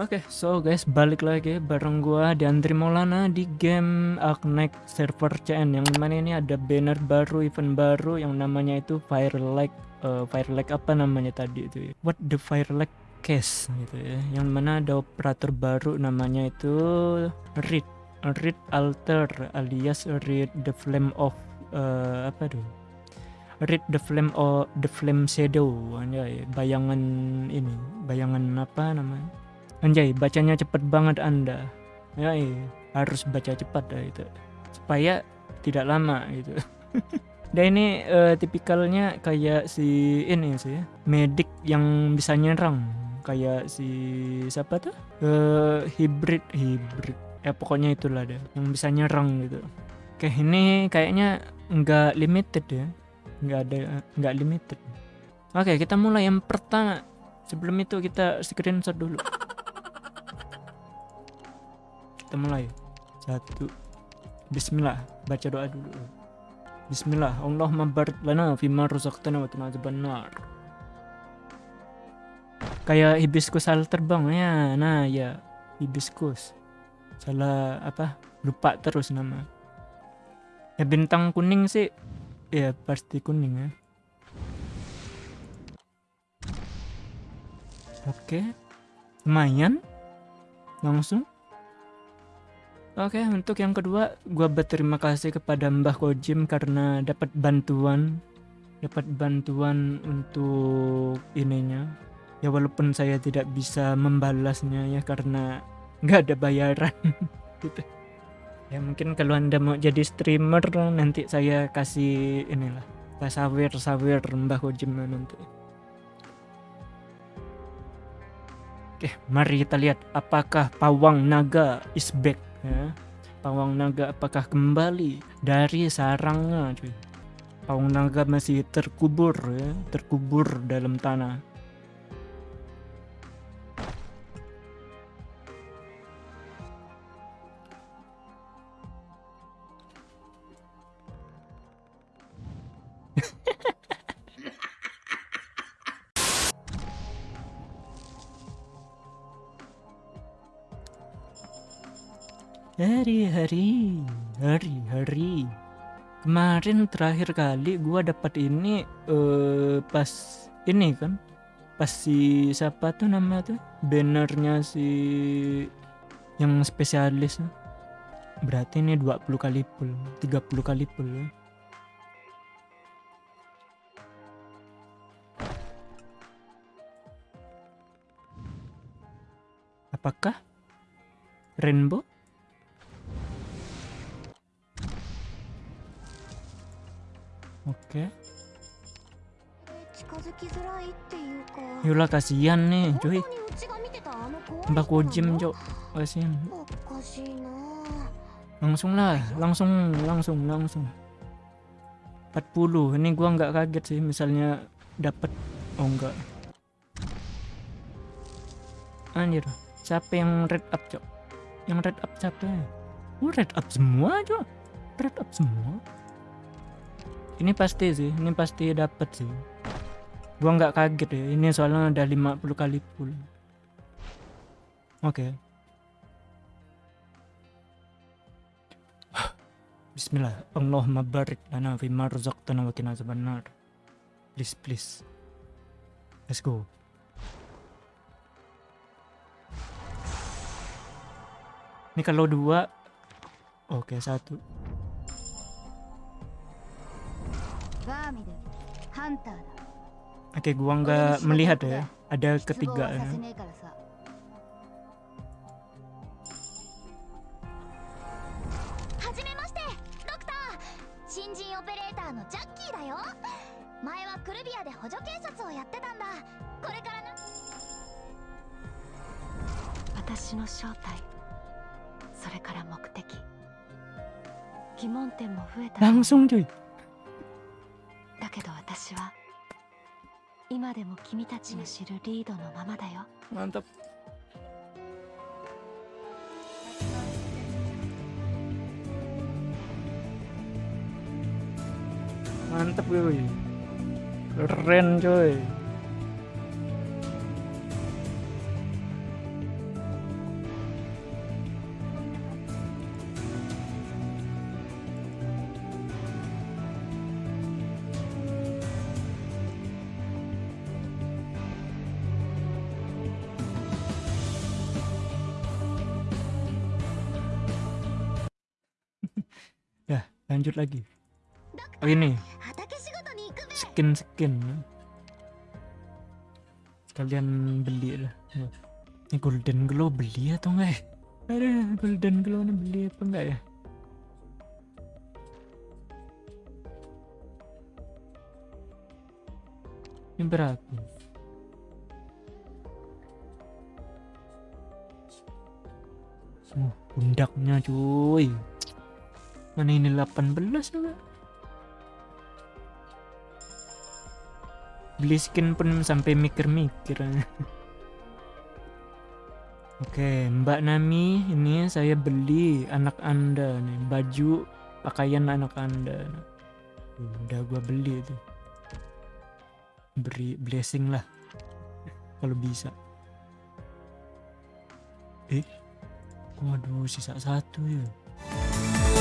Oke, okay, so guys, balik lagi bareng gua Andri Maulana di game Arknight server CN yang mana ini ada banner baru, event baru yang namanya itu Fire Like uh, Fire apa namanya tadi itu ya? What the Fire Like Case gitu ya. Yang mana ada operator baru namanya itu Read Read Alter alias Read the Flame of uh, apa tuh? Read the Flame of the Flame Shadow ya, bayangan ini, bayangan apa namanya? Anjay, bacanya cepet banget Anda. Ya, harus baca cepat dah itu. Supaya tidak lama gitu. Dan ini uh, tipikalnya kayak si ini sih, medik yang bisa nyerang. Kayak si siapa tuh? Uh, hybrid, hybrid. Ya pokoknya itulah deh, yang bisa nyerang gitu. Oke, ini kayaknya nggak limited ya. Nggak ada, nggak limited. Oke, kita mulai. Yang pertama. Sebelum itu kita screenshot dulu. Kita mulai. Satu. Bismillah. Baca doa dulu. Bismillah. Allah mabarik lana fima razaqtana wa qina benar kayak hibiskus hal terbang. Ya nah ya. Hibiskus. Salah apa? Lupa terus nama. Ya bintang kuning sih ya pasti kuning ya. Oke. Lumayan. Langsung Oke, untuk yang kedua, gue berterima kasih kepada Mbah Kojim karena dapat bantuan, dapat bantuan untuk ininya. Ya walaupun saya tidak bisa membalasnya ya karena nggak ada bayaran. Gitu. Ya mungkin kalau anda mau jadi streamer nanti saya kasih inilah sawer sawer Mbah Kojim nanti. Oke, mari kita lihat apakah pawang naga is back ya. Pawang naga apakah kembali dari sarangnya cuy? Pawang naga masih terkubur ya terkubur dalam tanah Hari-hari, hari-hari. Kemarin terakhir kali gua dapat ini uh, pas ini kan. Pas si siapa tuh nama tuh? Bannernya si yang spesialis. Berarti ini 20 kali pull, 30 kali pull ya. Apakah rainbow? Yolah kasihan nih, cuy. Mbak Kojim, cok. Kasihan. Langsung lah, langsung, langsung, langsung. 40. Ini gua nggak kaget sih misalnya dapat oh enggak. Anjir, siapa yang red up, cok? Yang red up siapa? Oh, red up semua, cok. Red up semua ini pasti sih ini pasti dapat sih gua nggak kaget ya ini soalnya udah 50 kali full. Oke. Okay. Bismillah Allahumma barik lana fi ma razaqtana wa qina azabannar please please. Let's go. Ini kalau dua. Oke satu Oke, gua nggak melihat ya. Ada ketiga ya. Langsung cuy けど私は 今でも君たちの知るリードのままだよ。ンタプ keren lanjut lagi. Oh ini. Skin skin. Kalian beli lah. Ini golden glow beli atau enggak ya? Ada golden glow ini beli apa enggak ya? Ini berapa? Oh, pundaknya cuy. Mana ini 18 juga. Beli skin pun sampai mikir-mikir. Oke, Mbak Nami, ini saya beli anak Anda nih, baju pakaian anak Anda. Udah gua beli itu. Beri blessing lah. Kalau bisa. Eh, Waduh, sisa satu ya.